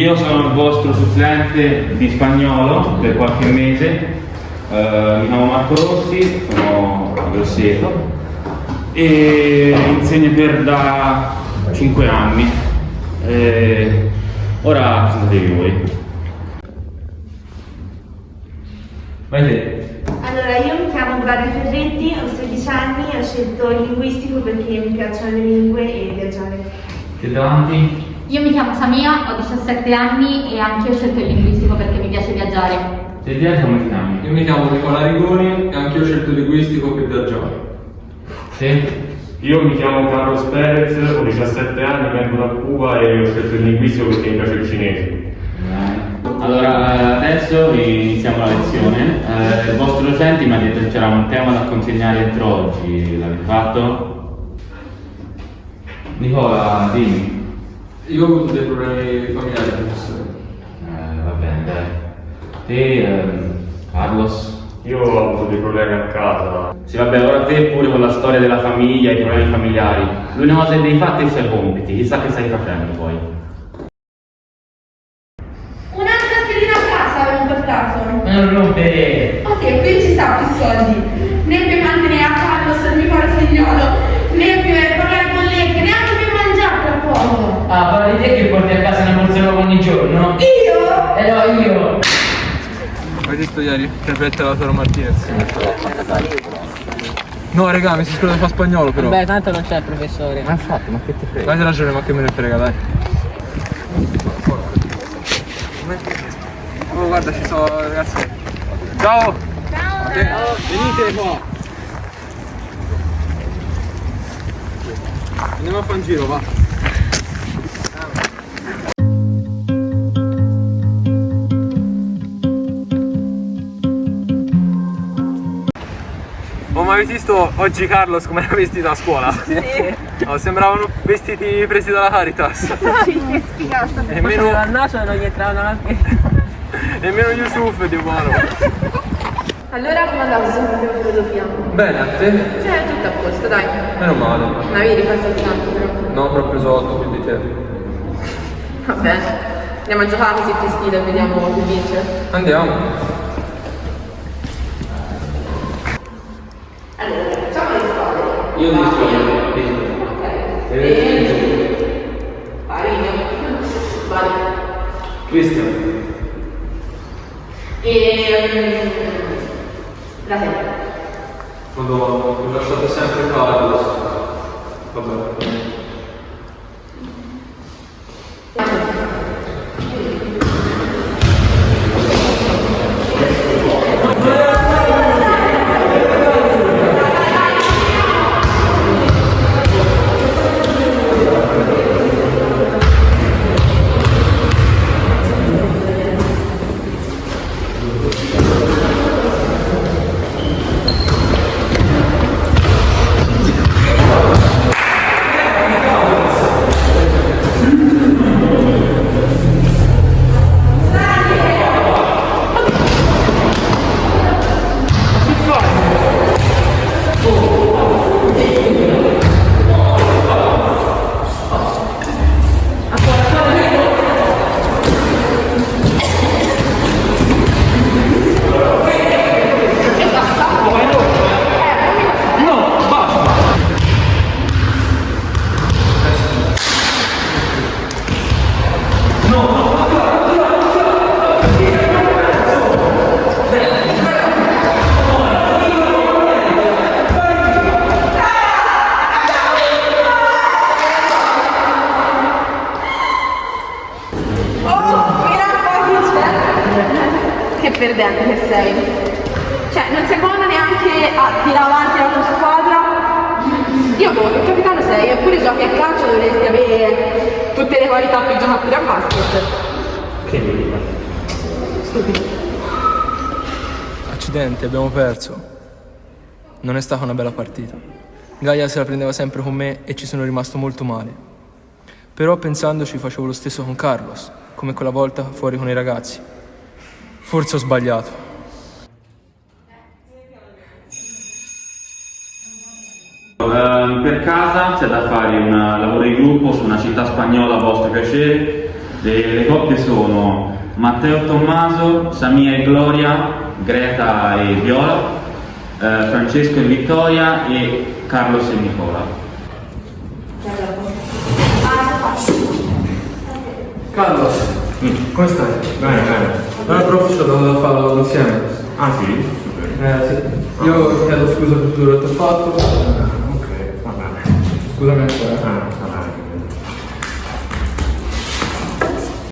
Io sono il vostro supplente di spagnolo per qualche mese, eh, mi chiamo Marco Rossi, sono a Grosseto e insegno per da 5 anni. Eh, ora presentatevi voi. Vai te. Allora, io mi chiamo Gloria Ferretti, ho 16 anni, ho scelto il linguistico perché mi piacciono le lingue e viaggiare. Che davanti? Io mi chiamo Samia, ho 17 anni e anche io ho scelto il linguistico perché mi piace viaggiare. Te di altri come ti chiami? Io mi chiamo Nicola Rigoni e anche io ho scelto il linguistico per viaggiare. Te? Io mi chiamo Carlos Perez, ho 17 anni, vengo da Cuba e ho scelto il linguistico perché mi piace il cinese. Bene. Allora, eh, adesso iniziamo la lezione. Eh, il vostro docente mi ha detto che c'era un tema da consegnare entro oggi. L'avete fatto? Nicola, dimmi. Io ho avuto dei problemi familiari, professore. Eh, va bene, dai. Te, ehm, Carlos? Io ho avuto dei problemi a casa. Sì, vabbè, ora te pure con la storia della famiglia, i problemi familiari. L'unica cosa che devi fare è i suoi compiti, chissà che stai facendo poi. Un'altra schedina a casa avevo portato. Ma non rompere! Ok, qui ci sta più soldi. Né per mantenere a Carlos il mio figliolo, né per pagare bollette, neanche per mangiare tra poco. Ah, parli di te che porti a casa una borsa nuova ogni giorno? Io? Eh no, io! Hai visto ieri? Prefetta Lautaro Martinez. No, raga, mi si scusa fa spagnolo però. Beh, tanto non c'è il professore. Ma infatti, ma che ti frega? Hai ragione, ma che me ne frega, dai. Oh, guarda, ci sono ragazzi. Ciao! Ciao! Venite qua! Andiamo a fare un giro, va. Avete visto oggi Carlos come era vestito a scuola? Sì. Oh, sembravano vestiti presi dalla Caritas. Sì, che sfigato. Nemmeno, al naso non gli entravano la nemmeno Yusuf di buono. Allora come andavo su filosofia? Bene, a te? Cioè, tutto a posto, dai. Meno male. Non avevi ripassato tanto però. No, preso 8 più di te. Vabbè. Andiamo a giocare così ti sfida e vediamo chi vince. Andiamo. Io scrivo. Parino. Vai. Cristian. E... La te. Madonna, mi lasciate sempre Carlos. Vabbè. Perdente che sei. Cioè, non sei buono neanche a tirare avanti la tua squadra. Io boh, che capitano sei, eppure giochi a calcio dovresti avere tutte le qualità per giocare pure a basket. Che devi Stupido. Accidenti, abbiamo perso. Non è stata una bella partita. Gaia se la prendeva sempre con me e ci sono rimasto molto male. Però pensandoci facevo lo stesso con Carlos, come quella volta fuori con i ragazzi. Forse ho sbagliato. Ehm, per casa c'è da fare un lavoro di gruppo su una città spagnola a vostro piacere. Le, le coppie sono Matteo Tommaso, Samia e Gloria, Greta e Viola, eh, Francesco e Vittoria e Carlos e Nicola. Carlos, come stai? Bene, bene. Ho dato da farlo insieme. Ah sì? Eh, sì. Io chiedo scusa per tutto quello che ho fatto. Ok, va bene. Scusami ancora. Ah,